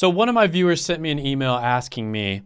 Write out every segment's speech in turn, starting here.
So one of my viewers sent me an email asking me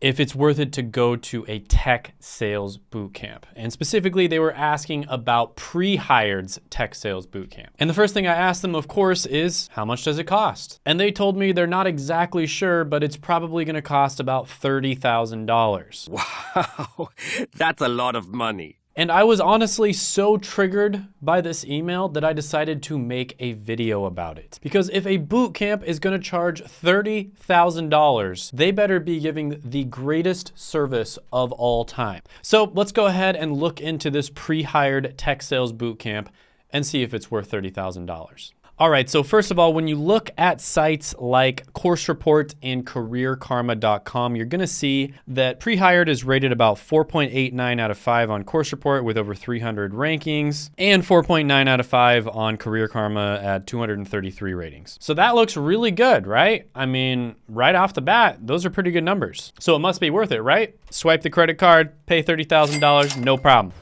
if it's worth it to go to a tech sales bootcamp. And specifically, they were asking about pre-hired's tech sales bootcamp. And the first thing I asked them, of course, is how much does it cost? And they told me they're not exactly sure, but it's probably gonna cost about $30,000. Wow, that's a lot of money. And I was honestly so triggered by this email that I decided to make a video about it. Because if a boot camp is gonna charge $30,000, they better be giving the greatest service of all time. So let's go ahead and look into this pre-hired tech sales boot camp and see if it's worth $30,000. All right, so first of all, when you look at sites like Course Report and CareerKarma.com, you're gonna see that pre-hired is rated about 4.89 out of 5 on Course Report with over 300 rankings, and 4.9 out of 5 on Career Karma at 233 ratings. So that looks really good, right? I mean, right off the bat, those are pretty good numbers. So it must be worth it, right? Swipe the credit card, pay $30,000, no problem.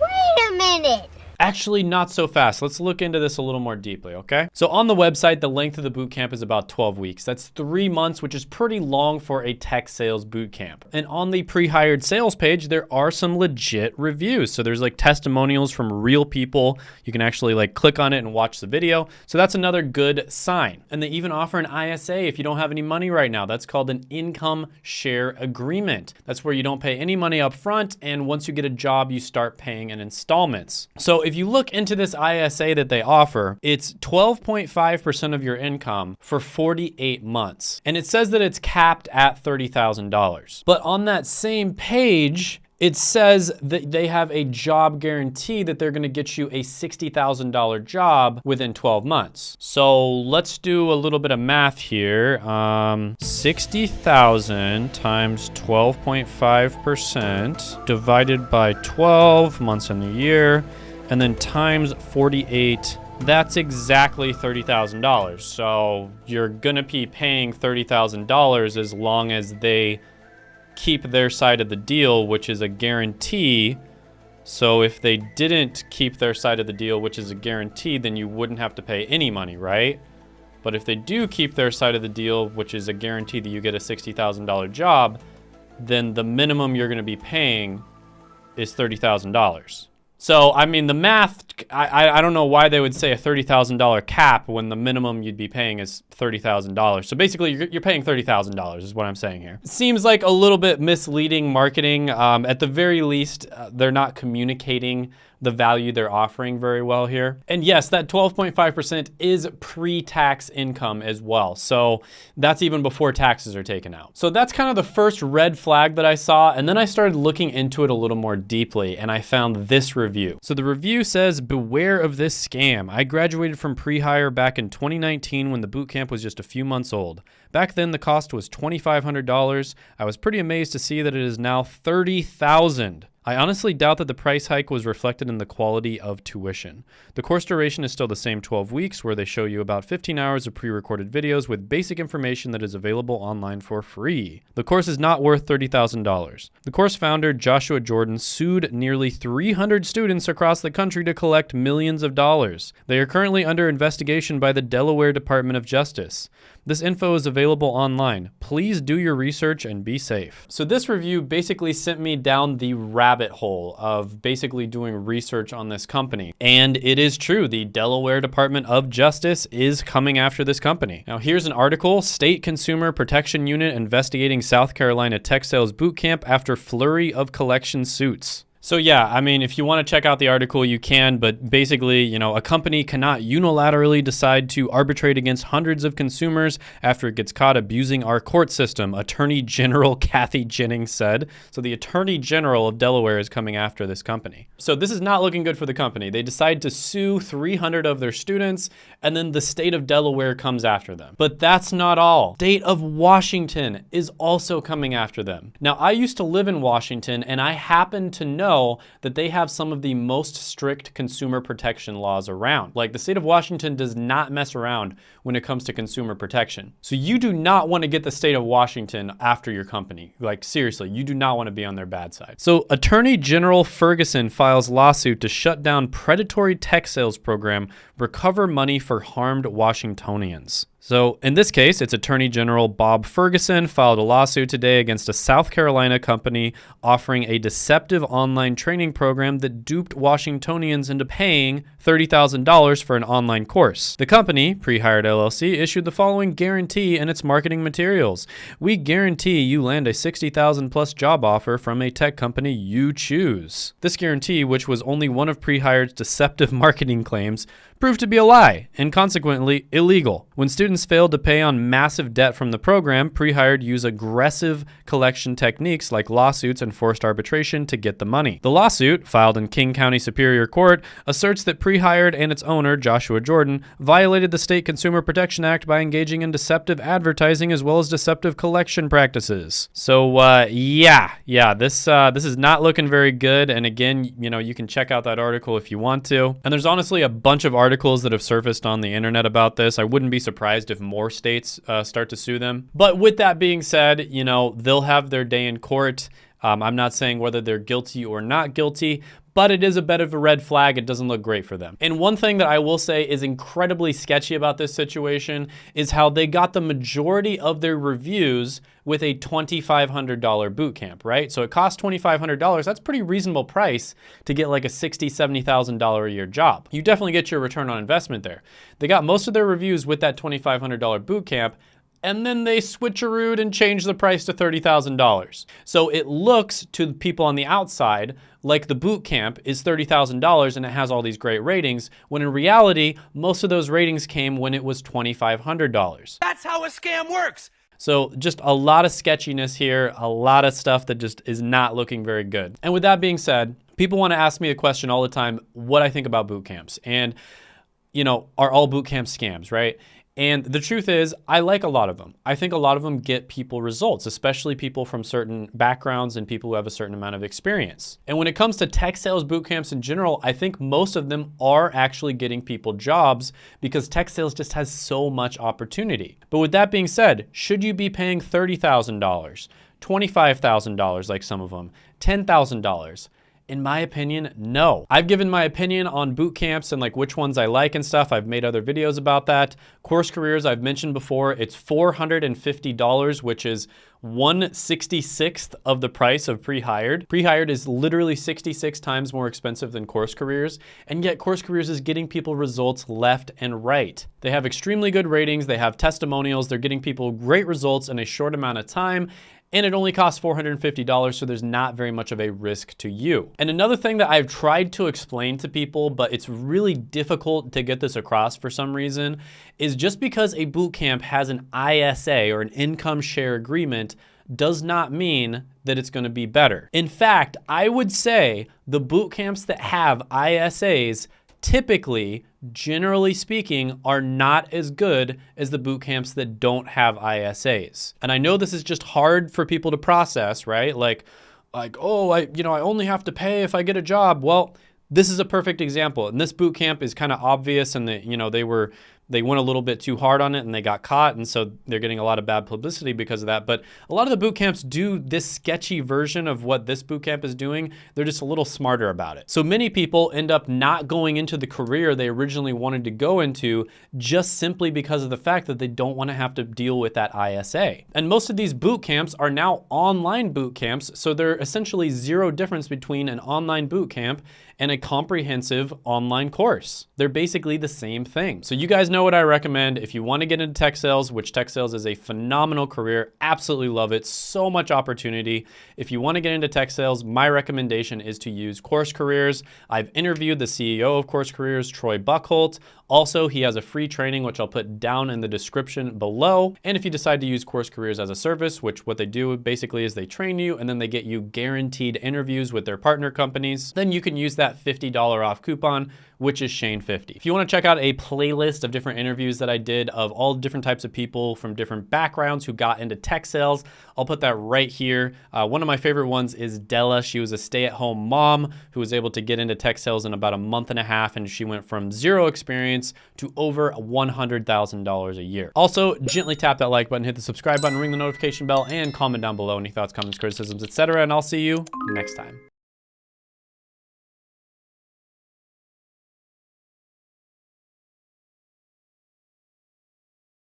Wait a minute. Actually, not so fast. Let's look into this a little more deeply, okay? So on the website, the length of the boot camp is about 12 weeks. That's three months, which is pretty long for a tech sales boot camp. And on the pre-hired sales page, there are some legit reviews. So there's like testimonials from real people. You can actually like click on it and watch the video. So that's another good sign. And they even offer an ISA if you don't have any money right now. That's called an income share agreement. That's where you don't pay any money up front. And once you get a job, you start paying in installments. So if you look into this ISA that they offer, it's 12.5% of your income for 48 months. And it says that it's capped at $30,000. But on that same page, it says that they have a job guarantee that they're gonna get you a $60,000 job within 12 months. So let's do a little bit of math here. Um, 60,000 times 12.5% divided by 12 months in the year and then times 48 that's exactly $30,000. So you're gonna be paying $30,000 as long as they keep their side of the deal, which is a guarantee. So if they didn't keep their side of the deal, which is a guarantee, then you wouldn't have to pay any money, right? But if they do keep their side of the deal, which is a guarantee that you get a $60,000 job, then the minimum you're gonna be paying is $30,000. So, I mean, the math, I, I don't know why they would say a $30,000 cap when the minimum you'd be paying is $30,000. So basically, you're, you're paying $30,000 is what I'm saying here. Seems like a little bit misleading marketing. Um, at the very least, uh, they're not communicating the value they're offering very well here. And yes, that 12.5% is pre-tax income as well. So that's even before taxes are taken out. So that's kind of the first red flag that I saw. And then I started looking into it a little more deeply and I found this review. So the review says, beware of this scam. I graduated from pre-hire back in 2019 when the boot camp was just a few months old. Back then the cost was $2,500. I was pretty amazed to see that it is now 30,000. I honestly doubt that the price hike was reflected in the quality of tuition. The course duration is still the same 12 weeks, where they show you about 15 hours of pre recorded videos with basic information that is available online for free. The course is not worth $30,000. The course founder, Joshua Jordan, sued nearly 300 students across the country to collect millions of dollars. They are currently under investigation by the Delaware Department of Justice. This info is available online. Please do your research and be safe. So this review basically sent me down the rabbit hole of basically doing research on this company. And it is true, the Delaware Department of Justice is coming after this company. Now here's an article, State Consumer Protection Unit investigating South Carolina tech sales boot camp after flurry of collection suits. So yeah, I mean, if you want to check out the article, you can, but basically, you know, a company cannot unilaterally decide to arbitrate against hundreds of consumers after it gets caught abusing our court system, Attorney General Kathy Jennings said. So the Attorney General of Delaware is coming after this company. So this is not looking good for the company. They decide to sue 300 of their students, and then the state of Delaware comes after them. But that's not all. State of Washington is also coming after them. Now, I used to live in Washington, and I happen to know know that they have some of the most strict consumer protection laws around. Like the state of Washington does not mess around when it comes to consumer protection. So you do not want to get the state of Washington after your company. Like seriously, you do not want to be on their bad side. So Attorney General Ferguson files lawsuit to shut down predatory tech sales program, recover money for harmed Washingtonians. So, in this case, it's Attorney General Bob Ferguson filed a lawsuit today against a South Carolina company offering a deceptive online training program that duped Washingtonians into paying $30,000 for an online course. The company, Prehired LLC, issued the following guarantee in its marketing materials. We guarantee you land a 60,000 plus job offer from a tech company you choose. This guarantee, which was only one of Prehired's deceptive marketing claims, proved to be a lie and consequently illegal. When students failed to pay on massive debt from the program, Prehired used aggressive collection techniques like lawsuits and forced arbitration to get the money. The lawsuit, filed in King County Superior Court, asserts that Prehired and its owner, Joshua Jordan, violated the State Consumer Protection Act by engaging in deceptive advertising as well as deceptive collection practices. So, uh, yeah, yeah, this uh, this is not looking very good. And again, you know, you can check out that article if you want to. And there's honestly a bunch of articles that have surfaced on the internet about this. I wouldn't be surprised if more states uh, start to sue them. But with that being said, you know, they'll have their day in court. Um, I'm not saying whether they're guilty or not guilty, but it is a bit of a red flag. It doesn't look great for them. And one thing that I will say is incredibly sketchy about this situation is how they got the majority of their reviews with a $2,500 boot camp, right? So it costs $2,500. That's pretty reasonable price to get like a $60,000, $70,000 a year job. You definitely get your return on investment there. They got most of their reviews with that $2,500 boot camp and then they switcherooed and changed the price to $30,000. So it looks to people on the outside like the boot camp is $30,000 and it has all these great ratings, when in reality, most of those ratings came when it was $2,500. That's how a scam works. So just a lot of sketchiness here, a lot of stuff that just is not looking very good. And with that being said, people want to ask me a question all the time, what I think about boot camps. And you know, are all boot camps scams, right? And the truth is, I like a lot of them. I think a lot of them get people results, especially people from certain backgrounds and people who have a certain amount of experience. And when it comes to tech sales boot camps in general, I think most of them are actually getting people jobs because tech sales just has so much opportunity. But with that being said, should you be paying $30,000, $25,000 like some of them, $10,000? In my opinion, no. I've given my opinion on boot camps and like which ones I like and stuff. I've made other videos about that. Course Careers, I've mentioned before, it's $450, which is 166th of the price of pre-hired. Pre-hired is literally 66 times more expensive than Course Careers, and yet Course Careers is getting people results left and right. They have extremely good ratings, they have testimonials, they're getting people great results in a short amount of time, and it only costs $450, so there's not very much of a risk to you. And another thing that I've tried to explain to people, but it's really difficult to get this across for some reason, is just because a boot camp has an ISA or an income share agreement does not mean that it's gonna be better. In fact, I would say the boot camps that have ISAs typically, generally speaking, are not as good as the boot camps that don't have ISAs. And I know this is just hard for people to process, right? Like, like, oh, I, you know, I only have to pay if I get a job. Well, this is a perfect example. And this boot camp is kind of obvious and the, you know, they were they went a little bit too hard on it and they got caught and so they're getting a lot of bad publicity because of that. But a lot of the boot camps do this sketchy version of what this boot camp is doing. They're just a little smarter about it. So many people end up not going into the career they originally wanted to go into just simply because of the fact that they don't want to have to deal with that ISA and most of these boot camps are now online boot camps so they're essentially zero difference between an online boot camp and a comprehensive online course. They're basically the same thing. So you guys know what I recommend. If you want to get into tech sales, which tech sales is a phenomenal career, absolutely love it, so much opportunity. If you want to get into tech sales, my recommendation is to use Course Careers. I've interviewed the CEO of Course Careers, Troy Buckholt. Also, he has a free training, which I'll put down in the description below. And if you decide to use Course Careers as a service, which what they do basically is they train you and then they get you guaranteed interviews with their partner companies, then you can use that $50 off coupon, which is Shane50. If you wanna check out a playlist of different interviews that I did of all different types of people from different backgrounds who got into tech sales, I'll put that right here. Uh, one of my favorite ones is Della. She was a stay-at-home mom who was able to get into tech sales in about a month and a half, and she went from zero experience to over $100,000 a year. Also, gently tap that like button, hit the subscribe button, ring the notification bell, and comment down below any thoughts, comments, criticisms, etc. And I'll see you next time.